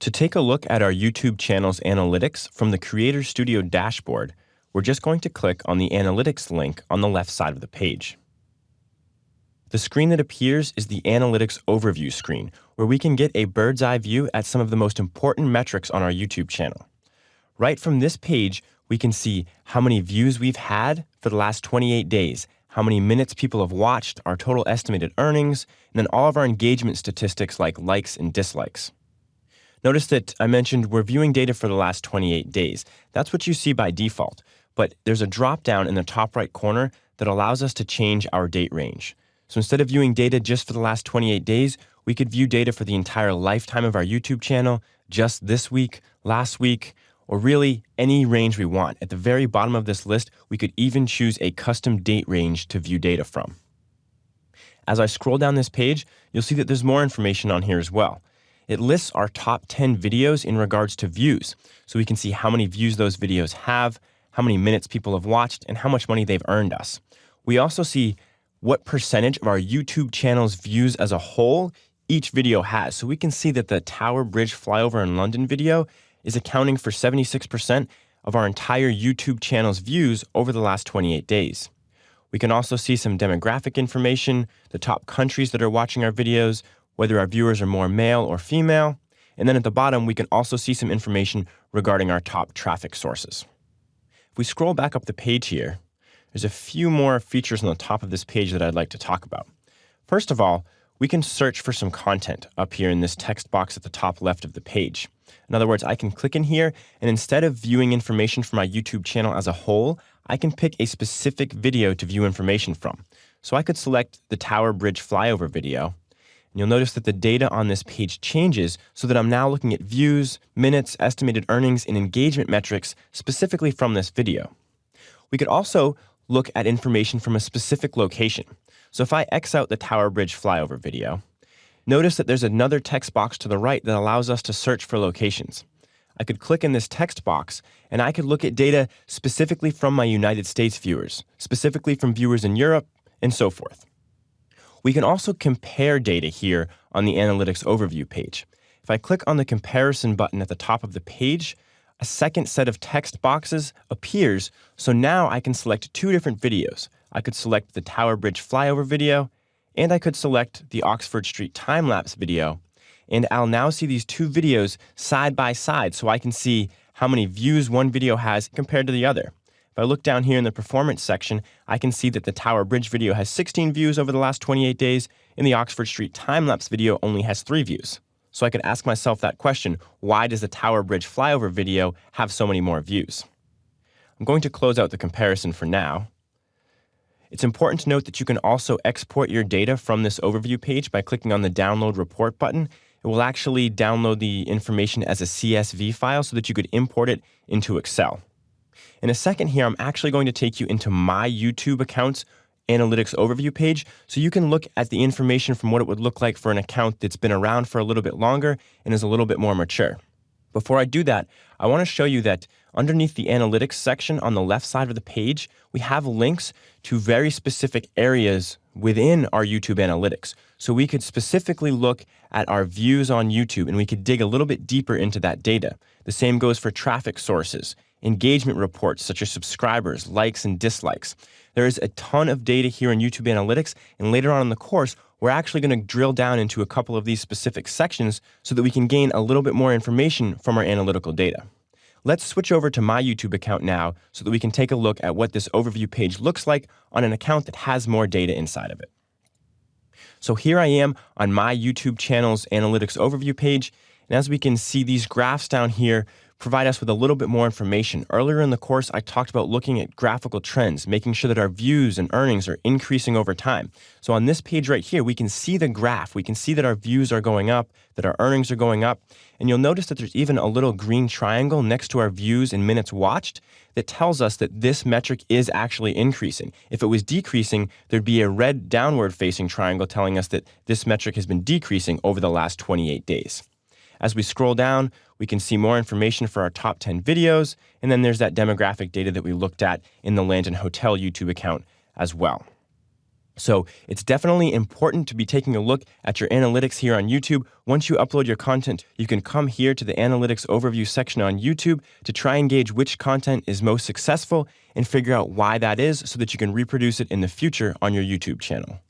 To take a look at our YouTube channel's analytics from the Creator Studio dashboard, we're just going to click on the Analytics link on the left side of the page. The screen that appears is the Analytics Overview screen, where we can get a bird's eye view at some of the most important metrics on our YouTube channel. Right from this page, we can see how many views we've had for the last 28 days, how many minutes people have watched, our total estimated earnings, and then all of our engagement statistics like likes and dislikes. Notice that I mentioned we're viewing data for the last 28 days. That's what you see by default, but there's a drop down in the top right corner that allows us to change our date range. So instead of viewing data just for the last 28 days, we could view data for the entire lifetime of our YouTube channel, just this week, last week, or really any range we want. At the very bottom of this list, we could even choose a custom date range to view data from. As I scroll down this page, you'll see that there's more information on here as well. It lists our top 10 videos in regards to views, so we can see how many views those videos have, how many minutes people have watched, and how much money they've earned us. We also see what percentage of our YouTube channel's views as a whole each video has. So we can see that the Tower Bridge flyover in London video is accounting for 76% of our entire YouTube channel's views over the last 28 days. We can also see some demographic information, the top countries that are watching our videos, whether our viewers are more male or female. And then at the bottom, we can also see some information regarding our top traffic sources. If we scroll back up the page here, there's a few more features on the top of this page that I'd like to talk about. First of all, we can search for some content up here in this text box at the top left of the page. In other words, I can click in here, and instead of viewing information from my YouTube channel as a whole, I can pick a specific video to view information from. So I could select the Tower Bridge flyover video, you'll notice that the data on this page changes so that I'm now looking at views, minutes, estimated earnings, and engagement metrics specifically from this video. We could also look at information from a specific location. So if I X out the Tower Bridge flyover video, notice that there's another text box to the right that allows us to search for locations. I could click in this text box and I could look at data specifically from my United States viewers, specifically from viewers in Europe, and so forth. We can also compare data here on the Analytics Overview page. If I click on the Comparison button at the top of the page, a second set of text boxes appears, so now I can select two different videos. I could select the Tower Bridge flyover video, and I could select the Oxford Street time-lapse video, and I'll now see these two videos side by side so I can see how many views one video has compared to the other. If I look down here in the performance section, I can see that the Tower Bridge video has 16 views over the last 28 days, and the Oxford Street time-lapse video only has 3 views. So I could ask myself that question, why does the Tower Bridge flyover video have so many more views? I'm going to close out the comparison for now. It's important to note that you can also export your data from this overview page by clicking on the Download Report button. It will actually download the information as a CSV file so that you could import it into Excel. In a second here, I'm actually going to take you into my YouTube account's analytics overview page so you can look at the information from what it would look like for an account that's been around for a little bit longer and is a little bit more mature. Before I do that, I want to show you that underneath the analytics section on the left side of the page, we have links to very specific areas within our YouTube analytics. So we could specifically look at our views on YouTube and we could dig a little bit deeper into that data. The same goes for traffic sources engagement reports such as subscribers, likes, and dislikes. There is a ton of data here in YouTube Analytics, and later on in the course, we're actually going to drill down into a couple of these specific sections so that we can gain a little bit more information from our analytical data. Let's switch over to my YouTube account now so that we can take a look at what this overview page looks like on an account that has more data inside of it. So here I am on my YouTube channel's analytics overview page, and as we can see these graphs down here, provide us with a little bit more information. Earlier in the course, I talked about looking at graphical trends, making sure that our views and earnings are increasing over time. So on this page right here, we can see the graph. We can see that our views are going up, that our earnings are going up. And you'll notice that there's even a little green triangle next to our views and minutes watched that tells us that this metric is actually increasing. If it was decreasing, there'd be a red downward facing triangle telling us that this metric has been decreasing over the last 28 days. As we scroll down, we can see more information for our top 10 videos, and then there's that demographic data that we looked at in the London Hotel YouTube account as well. So it's definitely important to be taking a look at your analytics here on YouTube. Once you upload your content, you can come here to the analytics overview section on YouTube to try and gauge which content is most successful and figure out why that is so that you can reproduce it in the future on your YouTube channel.